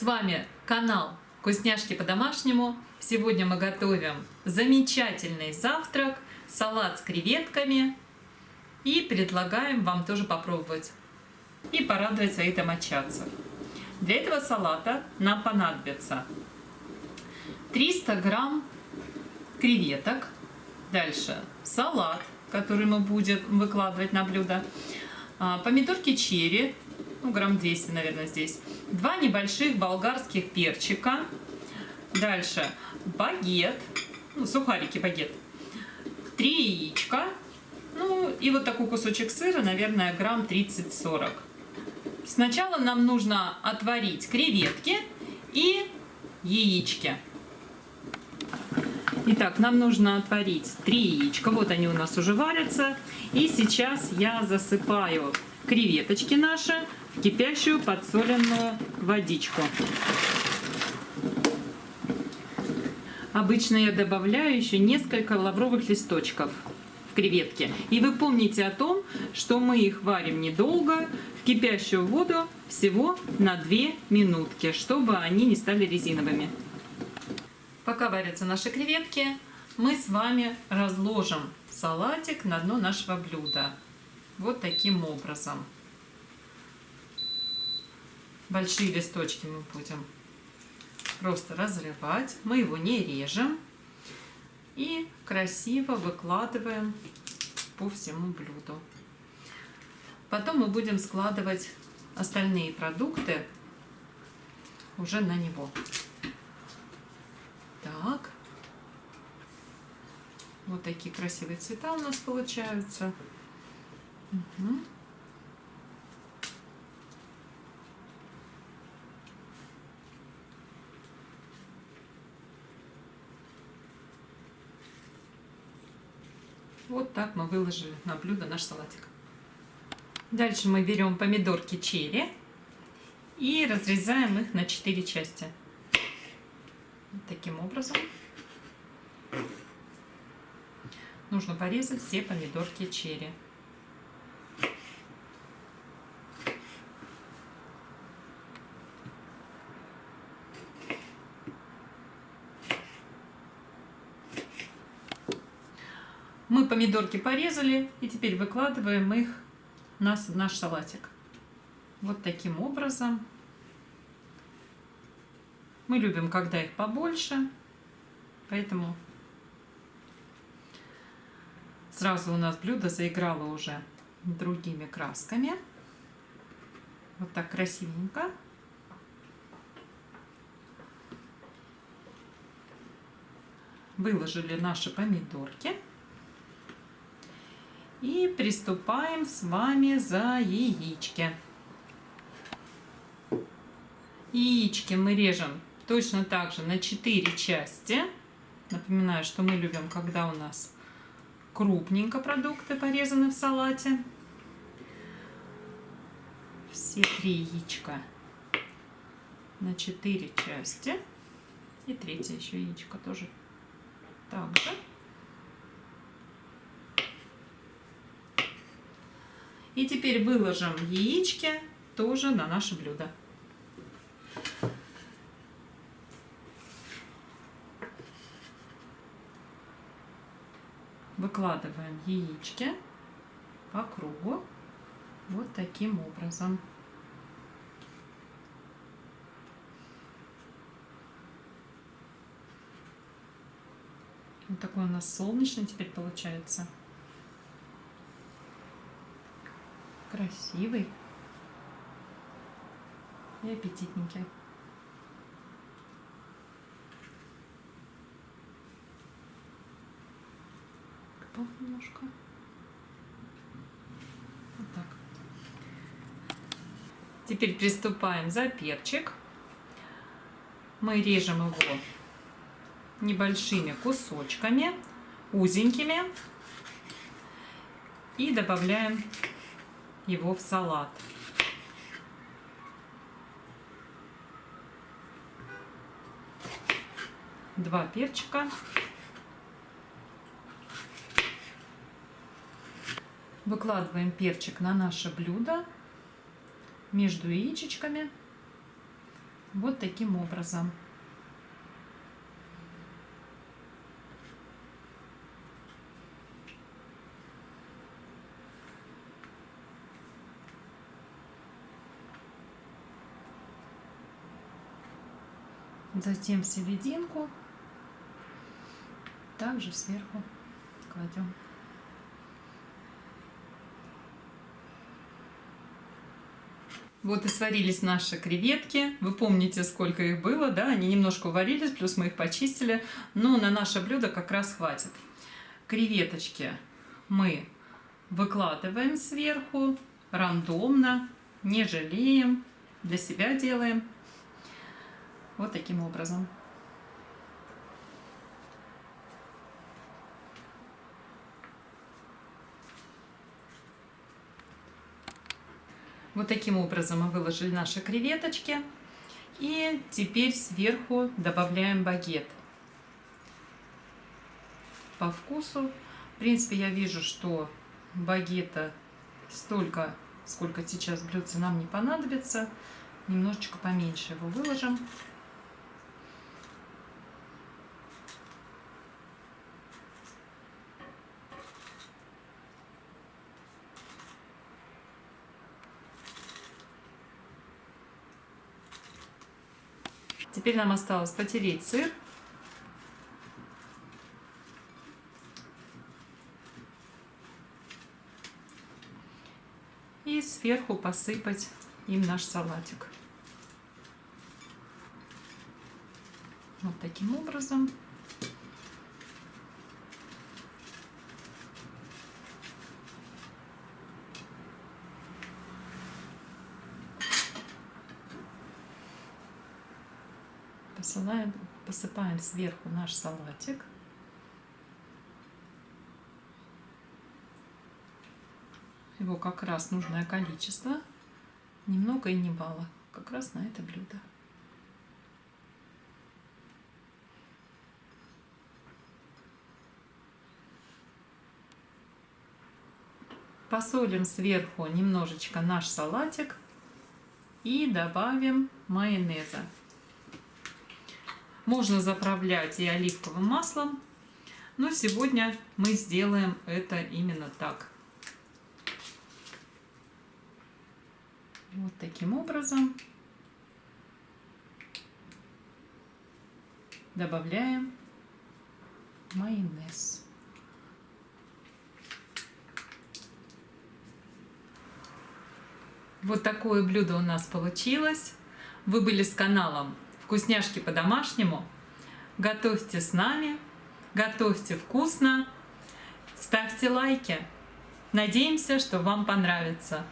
С вами канал Вкусняшки по-домашнему. Сегодня мы готовим замечательный завтрак, салат с креветками. И предлагаем вам тоже попробовать и порадовать своих домочадцев. Для этого салата нам понадобится 300 грамм креветок, дальше салат, который мы будем выкладывать на блюдо, а, помидорки черри, ну, грамм 200, наверное, здесь, два небольших болгарских перчика, дальше багет, ну, сухарики багет, три яичка, ну, и вот такой кусочек сыра, наверное, грамм 30-40. Сначала нам нужно отварить креветки и яички. Итак, нам нужно отварить три яичка. Вот они у нас уже варятся. И сейчас я засыпаю креветочки наши кипящую подсоленную водичку. Обычно я добавляю еще несколько лавровых листочков в креветки. И вы помните о том, что мы их варим недолго, в кипящую воду всего на 2 минутки, чтобы они не стали резиновыми. Пока варятся наши креветки, мы с вами разложим салатик на дно нашего блюда. Вот таким образом. Большие листочки мы будем просто разрывать. Мы его не режем. И красиво выкладываем по всему блюду. Потом мы будем складывать остальные продукты уже на него. Так. Вот такие красивые цвета у нас получаются. Угу. Вот так мы выложили на блюдо наш салатик. Дальше мы берем помидорки черри и разрезаем их на 4 части таким образом. Нужно порезать все помидорки черри. Мы помидорки порезали и теперь выкладываем их на наш салатик. Вот таким образом. Мы любим, когда их побольше, поэтому сразу у нас блюдо заиграло уже другими красками. Вот так красивенько. Выложили наши помидорки. И приступаем с вами за яички. Яички мы режем точно так же на 4 части. Напоминаю, что мы любим, когда у нас крупненько продукты порезаны в салате. Все три яичка на 4 части. И третье еще яичко тоже так же. И теперь выложим яички тоже на наше блюдо. выкладываем яички по кругу вот таким образом. Вот такой у нас солнечный теперь получается. Красивый и аппетитненький. упал немножко. Вот так. Теперь приступаем за перчик. Мы режем его небольшими кусочками, узенькими. И добавляем его в салат. Два перчика. Выкладываем перчик на наше блюдо между яичечками. Вот таким образом. Затем серединку, также сверху кладем. Вот и сварились наши креветки. Вы помните, сколько их было, да? Они немножко уварились, плюс мы их почистили. Но на наше блюдо как раз хватит. Креветочки мы выкладываем сверху рандомно, не жалеем, для себя делаем. Вот таким образом. Вот таким образом мы выложили наши креветочки. И теперь сверху добавляем багет. По вкусу. В принципе, я вижу, что багета столько, сколько сейчас блюдца нам не понадобится. Немножечко поменьше его выложим. Теперь нам осталось потереть сыр. И сверху посыпать им наш салатик. Вот таким образом. Посылаем, посыпаем сверху наш салатик. Его как раз нужное количество, немного и не мало, как раз на это блюдо. Посолим сверху немножечко наш салатик и добавим майонеза. Можно заправлять и оливковым маслом, но сегодня мы сделаем это именно так. Вот таким образом добавляем майонез. Вот такое блюдо у нас получилось. Вы были с каналом вкусняшки по-домашнему. Готовьте с нами, готовьте вкусно, ставьте лайки. Надеемся, что вам понравится.